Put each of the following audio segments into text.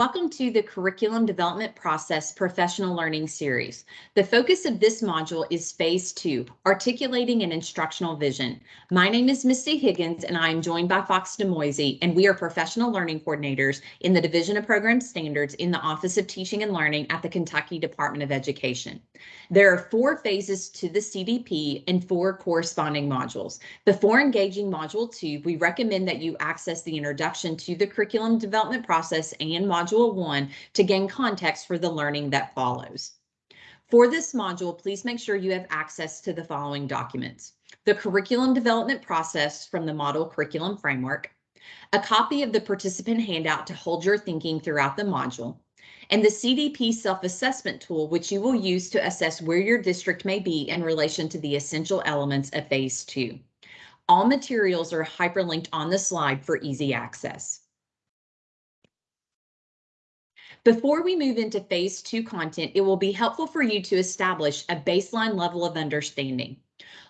Welcome to the Curriculum Development Process Professional Learning Series. The focus of this module is Phase 2, Articulating an Instructional Vision. My name is Misty Higgins and I am joined by Fox DeMoisey and we are Professional Learning Coordinators in the Division of Program Standards in the Office of Teaching and Learning at the Kentucky Department of Education. There are four phases to the CDP and four corresponding modules. Before engaging Module 2, we recommend that you access the Introduction to the Curriculum Development Process and Module Module 1 to gain context for the learning that follows. For this module, please make sure you have access to the following documents. The curriculum development process from the Model Curriculum Framework, a copy of the participant handout to hold your thinking throughout the module, and the CDP self-assessment tool, which you will use to assess where your district may be in relation to the essential elements of Phase 2. All materials are hyperlinked on the slide for easy access. Before we move into phase two content, it will be helpful for you to establish a baseline level of understanding.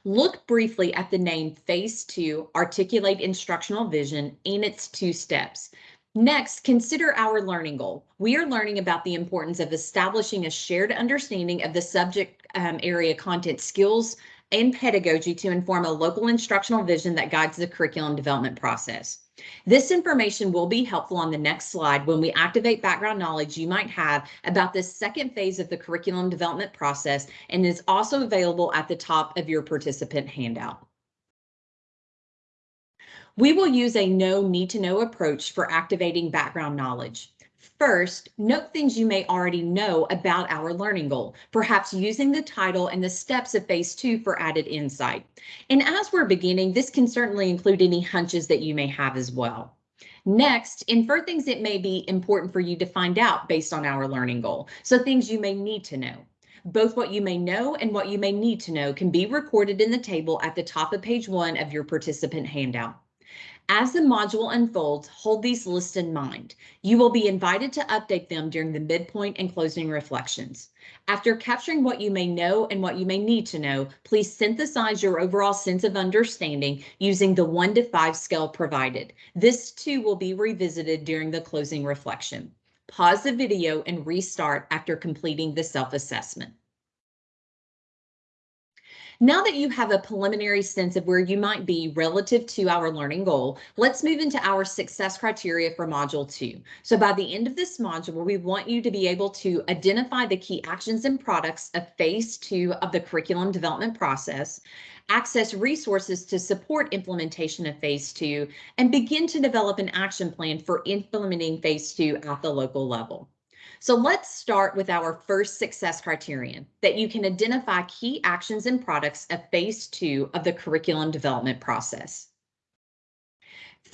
Look briefly at the name Phase 2 Articulate Instructional Vision and its two steps. Next, consider our learning goal. We are learning about the importance of establishing a shared understanding of the subject um, area content skills and pedagogy to inform a local instructional vision that guides the curriculum development process. This information will be helpful on the next slide when we activate background knowledge you might have about this second phase of the curriculum development process and is also available at the top of your participant handout. We will use a know need to know approach for activating background knowledge. First, note things you may already know about our learning goal, perhaps using the title and the steps of phase two for added insight. And as we're beginning, this can certainly include any hunches that you may have as well. Next, infer things that may be important for you to find out based on our learning goal. So things you may need to know. Both what you may know and what you may need to know can be recorded in the table at the top of page one of your participant handout. As the module unfolds, hold these lists in mind. You will be invited to update them during the midpoint and closing reflections. After capturing what you may know and what you may need to know, please synthesize your overall sense of understanding using the 1 to 5 scale provided. This too will be revisited during the closing reflection. Pause the video and restart after completing the self-assessment. Now that you have a preliminary sense of where you might be relative to our learning goal, let's move into our success criteria for Module 2. So by the end of this module, we want you to be able to identify the key actions and products of Phase 2 of the curriculum development process, access resources to support implementation of Phase 2, and begin to develop an action plan for implementing Phase 2 at the local level. So let's start with our first success criterion, that you can identify key actions and products of phase two of the curriculum development process.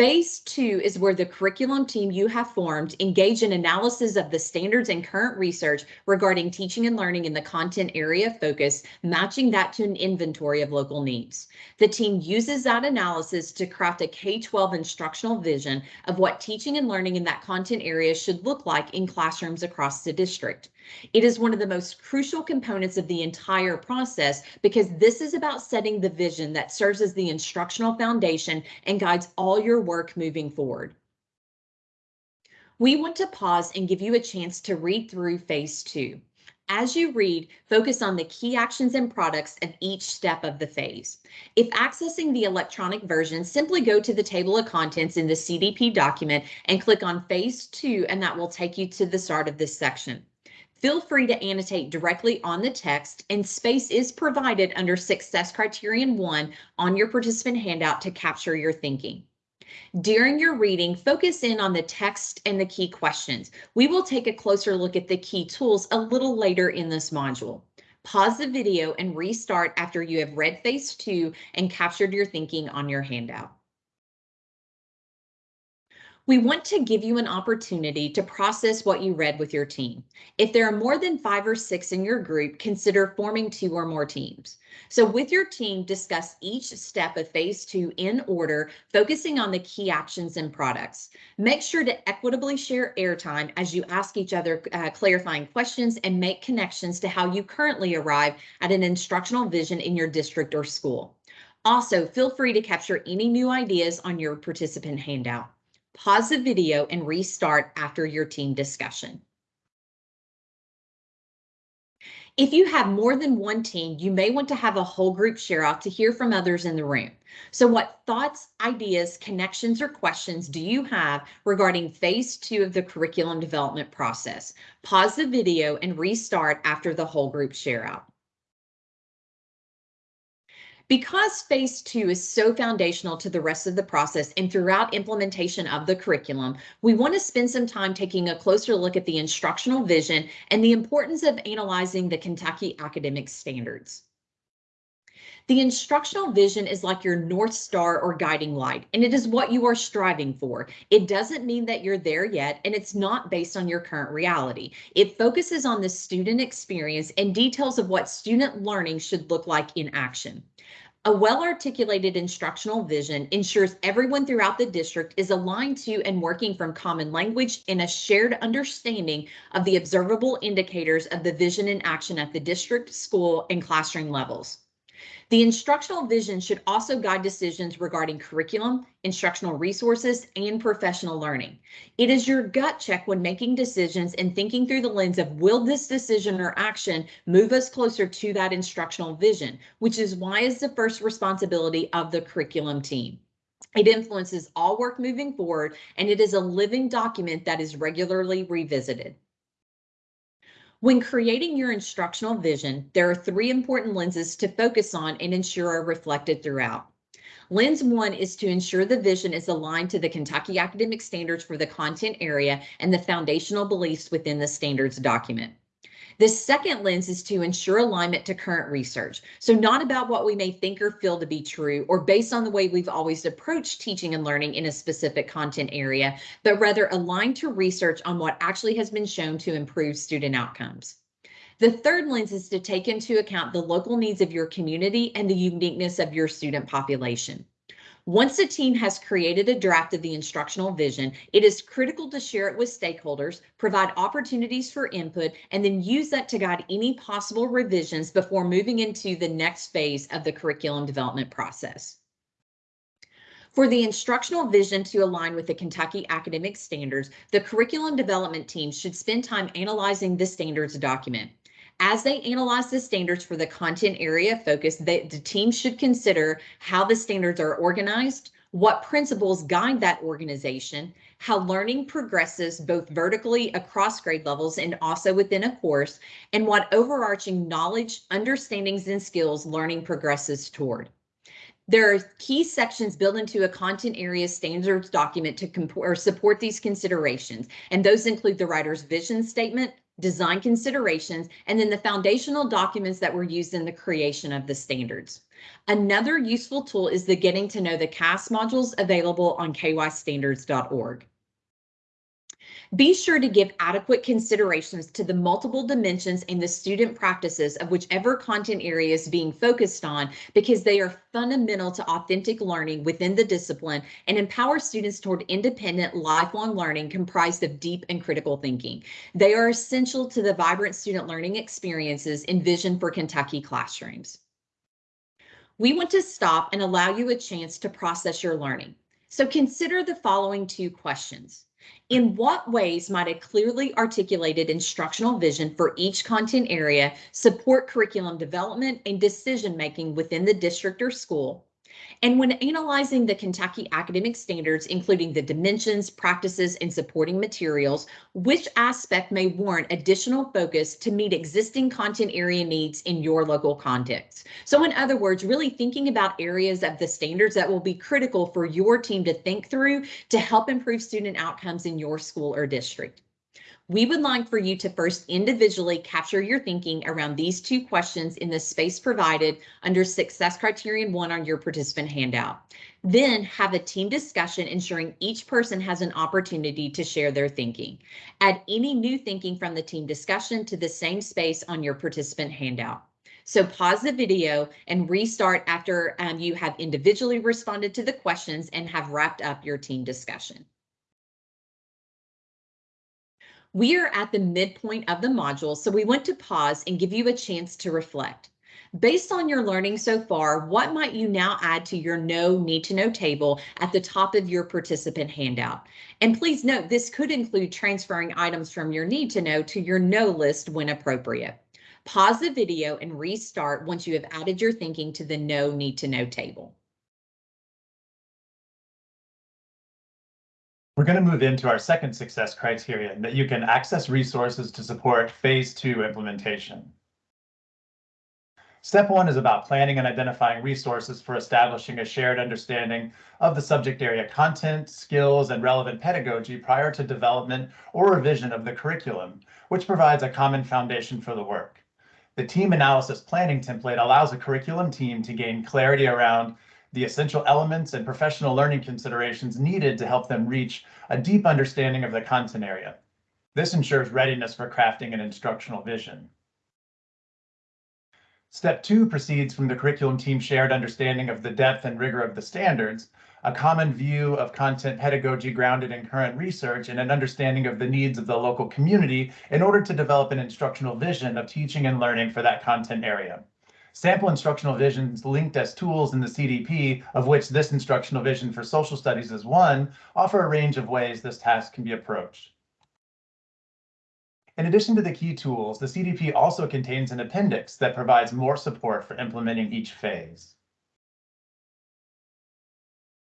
Phase two is where the curriculum team you have formed engage in analysis of the standards and current research regarding teaching and learning in the content area of focus, matching that to an inventory of local needs. The team uses that analysis to craft a K-12 instructional vision of what teaching and learning in that content area should look like in classrooms across the district. It is one of the most crucial components of the entire process because this is about setting the vision that serves as the instructional foundation and guides all your work moving forward. We want to pause and give you a chance to read through phase two. As you read, focus on the key actions and products of each step of the phase. If accessing the electronic version, simply go to the table of contents in the CDP document and click on phase two, and that will take you to the start of this section. Feel free to annotate directly on the text and space is provided under success criterion one on your participant handout to capture your thinking. During your reading, focus in on the text and the key questions. We will take a closer look at the key tools a little later in this module. Pause the video and restart after you have read phase two and captured your thinking on your handout. We want to give you an opportunity to process what you read with your team. If there are more than five or six in your group, consider forming two or more teams. So with your team, discuss each step of phase two in order, focusing on the key actions and products. Make sure to equitably share airtime as you ask each other uh, clarifying questions and make connections to how you currently arrive at an instructional vision in your district or school. Also, feel free to capture any new ideas on your participant handout. Pause the video and restart after your team discussion. If you have more than one team, you may want to have a whole group share out to hear from others in the room. So what thoughts, ideas, connections, or questions do you have regarding phase two of the curriculum development process? Pause the video and restart after the whole group share out. Because phase two is so foundational to the rest of the process and throughout implementation of the curriculum, we want to spend some time taking a closer look at the instructional vision and the importance of analyzing the Kentucky academic standards. The instructional vision is like your North Star or guiding light, and it is what you are striving for. It doesn't mean that you're there yet, and it's not based on your current reality. It focuses on the student experience and details of what student learning should look like in action. A well-articulated instructional vision ensures everyone throughout the district is aligned to and working from common language and a shared understanding of the observable indicators of the vision in action at the district, school, and classroom levels. The instructional vision should also guide decisions regarding curriculum, instructional resources, and professional learning. It is your gut check when making decisions and thinking through the lens of will this decision or action move us closer to that instructional vision, which is why is the first responsibility of the curriculum team. It influences all work moving forward, and it is a living document that is regularly revisited. When creating your instructional vision, there are three important lenses to focus on and ensure are reflected throughout. Lens one is to ensure the vision is aligned to the Kentucky academic standards for the content area and the foundational beliefs within the standards document. The second lens is to ensure alignment to current research. So not about what we may think or feel to be true or based on the way we've always approached teaching and learning in a specific content area, but rather aligned to research on what actually has been shown to improve student outcomes. The third lens is to take into account the local needs of your community and the uniqueness of your student population. Once a team has created a draft of the instructional vision, it is critical to share it with stakeholders, provide opportunities for input, and then use that to guide any possible revisions before moving into the next phase of the curriculum development process. For the instructional vision to align with the Kentucky academic standards, the curriculum development team should spend time analyzing the standards document. As they analyze the standards for the content area focus, they, the team should consider how the standards are organized, what principles guide that organization, how learning progresses both vertically across grade levels and also within a course, and what overarching knowledge, understandings, and skills learning progresses toward. There are key sections built into a content area standards document to or support these considerations, and those include the writer's vision statement, design considerations, and then the foundational documents that were used in the creation of the standards. Another useful tool is the Getting to Know the CAS modules available on kystandards.org. Be sure to give adequate considerations to the multiple dimensions and the student practices of whichever content area is being focused on because they are fundamental to authentic learning within the discipline and empower students toward independent lifelong learning comprised of deep and critical thinking. They are essential to the vibrant student learning experiences envisioned for Kentucky classrooms. We want to stop and allow you a chance to process your learning. So consider the following two questions. In what ways might a clearly articulated instructional vision for each content area support curriculum development and decision making within the district or school? And when analyzing the Kentucky academic standards, including the dimensions, practices, and supporting materials, which aspect may warrant additional focus to meet existing content area needs in your local context? So in other words, really thinking about areas of the standards that will be critical for your team to think through to help improve student outcomes in your school or district. We would like for you to first individually capture your thinking around these two questions in the space provided under success criterion one on your participant handout. Then have a team discussion ensuring each person has an opportunity to share their thinking. Add any new thinking from the team discussion to the same space on your participant handout. So pause the video and restart after um, you have individually responded to the questions and have wrapped up your team discussion. We are at the midpoint of the module, so we want to pause and give you a chance to reflect. Based on your learning so far, what might you now add to your know need to know table at the top of your participant handout? And please note, this could include transferring items from your need to know to your know list when appropriate. Pause the video and restart once you have added your thinking to the know need to know table. We're going to move into our second success criterion that you can access resources to support phase two implementation. Step one is about planning and identifying resources for establishing a shared understanding of the subject area content, skills, and relevant pedagogy prior to development or revision of the curriculum, which provides a common foundation for the work. The team analysis planning template allows a curriculum team to gain clarity around the essential elements and professional learning considerations needed to help them reach a deep understanding of the content area. This ensures readiness for crafting an instructional vision. Step two proceeds from the curriculum team's shared understanding of the depth and rigor of the standards, a common view of content pedagogy grounded in current research, and an understanding of the needs of the local community in order to develop an instructional vision of teaching and learning for that content area. Sample instructional visions linked as tools in the CDP, of which this instructional vision for social studies is one, offer a range of ways this task can be approached. In addition to the key tools, the CDP also contains an appendix that provides more support for implementing each phase.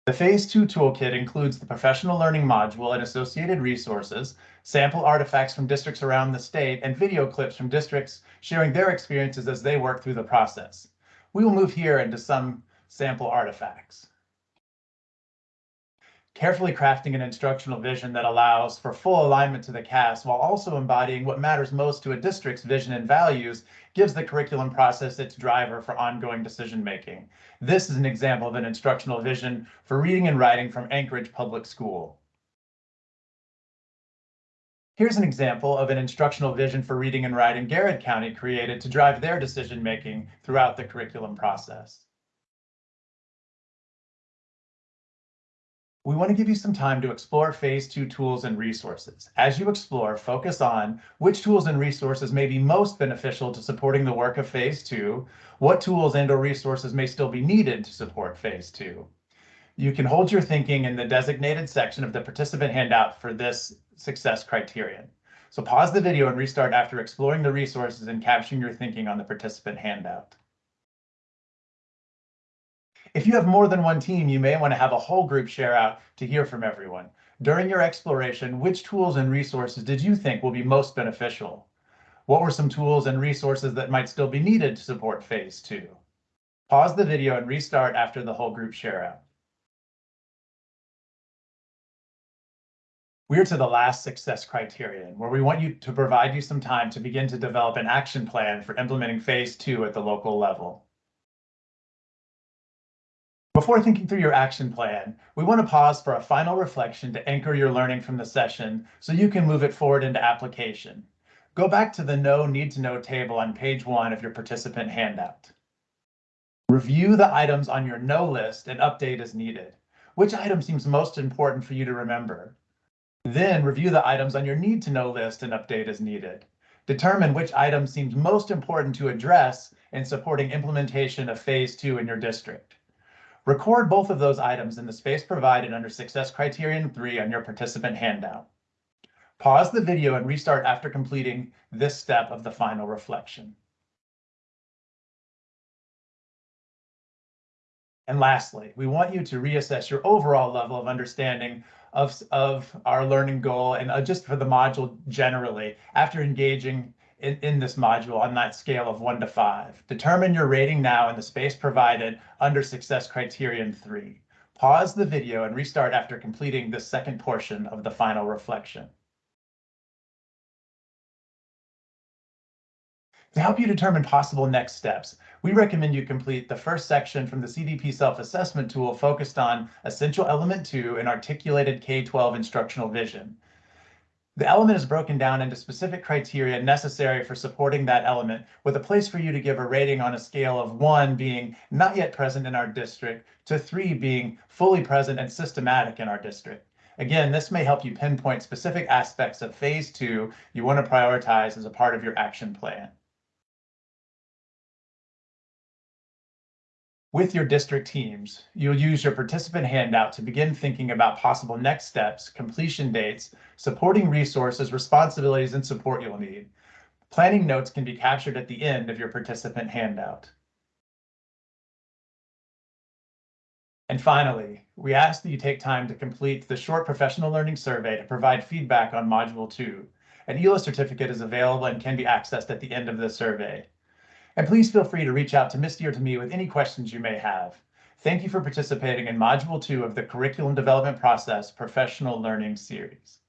The Phase 2 toolkit includes the professional learning module and associated resources, sample artifacts from districts around the state, and video clips from districts sharing their experiences as they work through the process. We will move here into some sample artifacts carefully crafting an instructional vision that allows for full alignment to the CAS while also embodying what matters most to a district's vision and values gives the curriculum process its driver for ongoing decision making. This is an example of an instructional vision for reading and writing from Anchorage Public School. Here's an example of an instructional vision for reading and writing Garrard County created to drive their decision making throughout the curriculum process. we want to give you some time to explore phase two tools and resources. As you explore, focus on which tools and resources may be most beneficial to supporting the work of phase two, what tools and or resources may still be needed to support phase two. You can hold your thinking in the designated section of the participant handout for this success criterion. So pause the video and restart after exploring the resources and capturing your thinking on the participant handout. If you have more than one team, you may want to have a whole group share out to hear from everyone. During your exploration, which tools and resources did you think will be most beneficial? What were some tools and resources that might still be needed to support phase two? Pause the video and restart after the whole group share out. We're to the last success criterion, where we want you to provide you some time to begin to develop an action plan for implementing phase two at the local level. Before thinking through your action plan, we want to pause for a final reflection to anchor your learning from the session so you can move it forward into application. Go back to the Know Need to Know table on page one of your participant handout. Review the items on your Know list and update as needed. Which item seems most important for you to remember? Then review the items on your Need to Know list and update as needed. Determine which item seems most important to address in supporting implementation of phase two in your district. Record both of those items in the space provided under Success Criterion 3 on your participant handout. Pause the video and restart after completing this step of the final reflection. And lastly, we want you to reassess your overall level of understanding of, of our learning goal and uh, just for the module generally after engaging in, in this module on that scale of one to five. Determine your rating now in the space provided under success criterion three. Pause the video and restart after completing the second portion of the final reflection. To help you determine possible next steps, we recommend you complete the first section from the CDP self-assessment tool focused on essential element two and articulated K-12 instructional vision. The element is broken down into specific criteria necessary for supporting that element with a place for you to give a rating on a scale of one being not yet present in our district to three being fully present and systematic in our district. Again, this may help you pinpoint specific aspects of phase two you want to prioritize as a part of your action plan. With your district teams, you'll use your participant handout to begin thinking about possible next steps, completion dates, supporting resources, responsibilities, and support you'll need. Planning notes can be captured at the end of your participant handout. And finally, we ask that you take time to complete the short professional learning survey to provide feedback on Module 2. An EILA certificate is available and can be accessed at the end of the survey. And please feel free to reach out to Misty or to me with any questions you may have. Thank you for participating in Module 2 of the Curriculum Development Process Professional Learning Series.